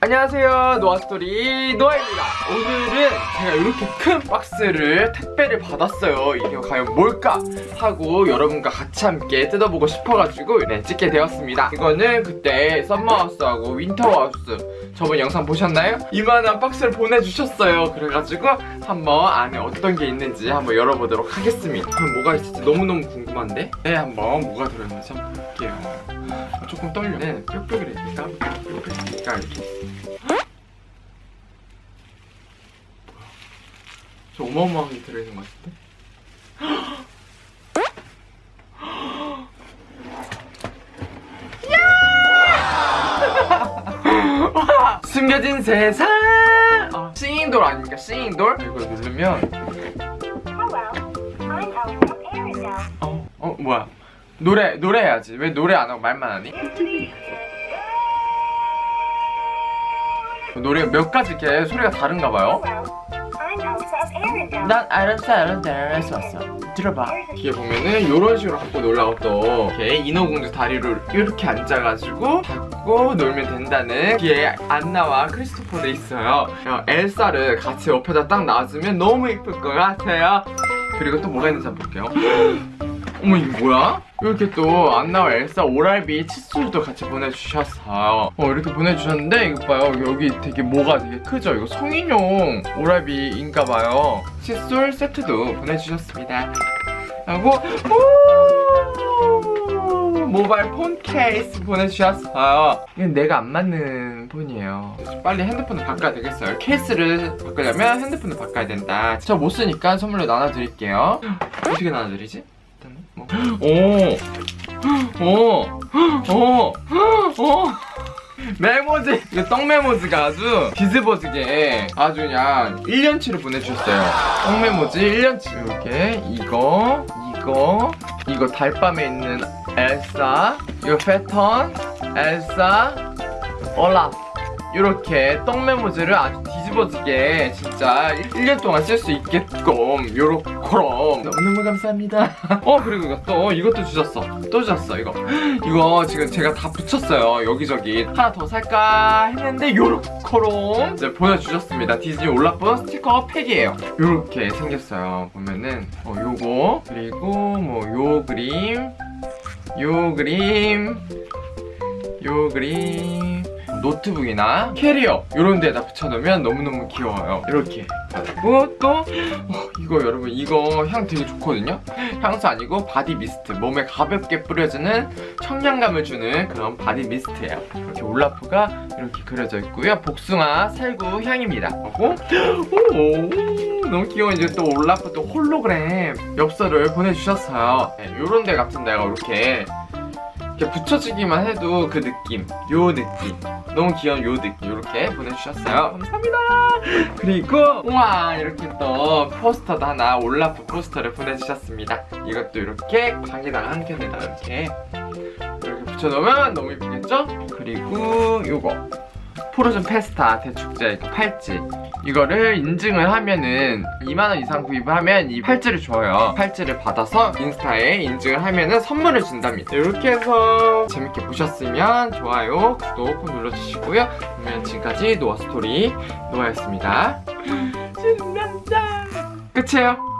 안녕하세요 노아스토리 노아입니다. 오늘은 제가 이렇게 큰 박스를 택배를 받았어요. 이게 과연 뭘까 하고 여러분과 같이 함께 뜯어보고 싶어가지고 네 찍게 되었습니다. 이거는 그때 썸머하우스하고 윈터하우스. 저번 영상 보셨나요? 이만한 박스를 보내주셨어요. 그래가지고 한번 안에 어떤 게 있는지 한번 열어보도록 하겠습니다. 그럼 뭐가 있을지 너무너무 궁금한데? 네 한번 뭐가 들어있는지 한번 볼게요. 조금 떨려. 네 뾱뾱이니까? 뾱뾱이 이렇게 저 어마어마하게 들어있는 것 같은데? 와, 숨겨진 세상! 어, 싱잉돌 아닙니까? 싱잉돌? 이걸 누르면 Arendelle. 어, 어 뭐야? 노래 노래 해야지. 왜 노래 안 하고 말만 하니? 노래 몇 가지 이렇게 소리가 다른가 봐요. 난 알았어 알았어 알았어 왔어. 들어봐. 뒤에 보면은 이런 식으로 갖고 놀라고 또 이렇게 인어공주 다리를 이렇게 앉아가지고 잡고 놀면 된다는 뒤에 안나와 크리스토퍼도 있어요. 어, 엘사를 같이 옆에다 딱 놔주면 너무 예쁠 것 같아요. 그리고 또 뭐가 있는지 한번 볼게요 어머 이게 뭐야? 이렇게 또 안나와 엘사 오랄비 칫솔도 같이 보내주셨어요. 어 이렇게 보내주셨는데 이거 봐요. 여기 되게 뭐가 되게 크죠? 이거 성인용 오랄비인가봐요. 칫솔 세트도 보내주셨습니다. 하고 오! 모바일 폰 케이스 보내주셨어요. 이건 내가 안 맞는 폰이에요. 빨리 핸드폰을 바꿔야 되겠어요. 케이스를 바꾸려면 핸드폰을 바꿔야 된다. 저 못 쓰니까 선물로 나눠드릴게요. 어떻게 나눠드리지? 오, 오, 오, 오. 메모지 이거 떡 메모지가 아주 비즈버즈게 아주 그냥 1년치를 보내주셨어요. 떡 메모지 1년치. 이렇게 이거 이거 이거 달밤에 있는 엘사 이거 패턴 엘사 올라프 이렇게 떡 메모지를 아주 뒤집어지게 진짜 1년 동안 쓸 수 있게끔 요렇게럼. 너무너무 감사합니다. 어 그리고 이거 또 이것도 주셨어. 또 주셨어 이거. 이거 지금 제가 다 붙였어요 여기저기. 하나 더 살까 했는데 요렇게럼 이제 보내주셨습니다. 디즈니 올라프 스티커 팩이에요. 요렇게 생겼어요. 보면은 어 요거 그리고 뭐 요 그림 요 그림 요 그림 노트북이나 캐리어 이런 데다 붙여놓으면 너무너무 귀여워요. 이렇게 그리고 또 어, 이거 여러분 이거 향 되게 좋거든요? 향수 아니고 body mist. 몸에 가볍게 뿌려주는 청량감을 주는 그런 body mist예요. 이렇게 올라프가 이렇게 그려져 있고요. 복숭아 살구 향입니다. 하고 오, 너무 귀여운 이제 또 올라프 또 홀로그램 엽서를 보내주셨어요. 네, 요런 데 같은 데가 이렇게 붙여주기만 해도 그 느낌 요 느낌 너무 귀여운 요 느낌 이렇게 보내주셨어요. 감사합니다. 그리고 우와 이렇게 또 포스터도 하나 올라프 포스터를 보내주셨습니다. 이것도 이렇게 방에다가 한 켠에다 이렇게 이렇게 붙여놓으면 너무 예쁘겠죠? 그리고 요거 Frozen Festa 대축제 팔찌. 이거를 인증을 하면은 2만원 이상 구입을 하면 이 팔찌를 줘요. 팔찌를 받아서 인스타에 인증을 하면은 선물을 준답니다. 이렇게 해서 재밌게 보셨으면 좋아요 구독 꼭 눌러주시고요. 그러면 지금까지 노아스토리 노아였습니다. 신난다 끝이에요